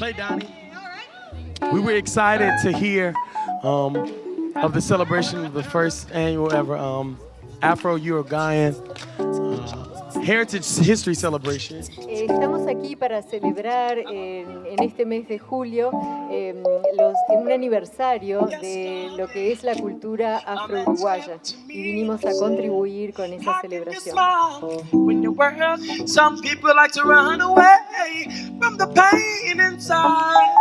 Play Donnie. We were excited to hear um, of the celebration of the first annual ever um, Afro-Uruguayan uh, Heritage History Celebration. Eh, Estamos aquí para celebrar en, en este mes de julio eh, los, un aniversario de lo que es la cultura afro-uruguaya y vinimos a contribuir con esa celebración. When your world, some people like to run away from the pain inside.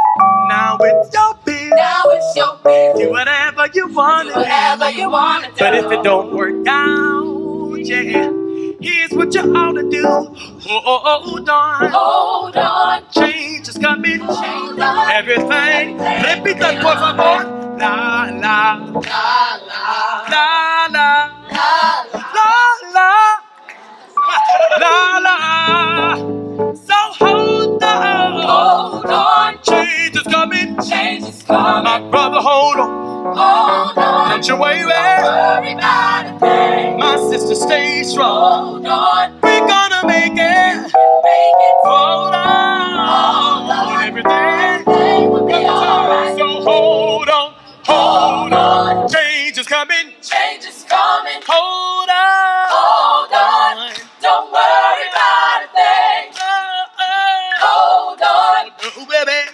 Now it's your biz. Now it's your biz. Do whatever you want. Do whatever you want to do. But if it don't work out, yeah. Here's what you ought to do. Hold on. Hold on. Change is coming. Hold on. Everything. Let me done, por favor. La la. La la. La la. La la. La la. la, la. Come on, brother, hold on. Hold on. Don't you worry. Worry about a thing. My sister, stay strong. Hold on. We're gonna make it. Make it. Hold on. Hold on. Everything. Will be alright. So hold on. Hold, on. on. Coming. Change coming. Hold on. Hold on. Don't worry about a thing. Uh-uh. Hold on. Baby.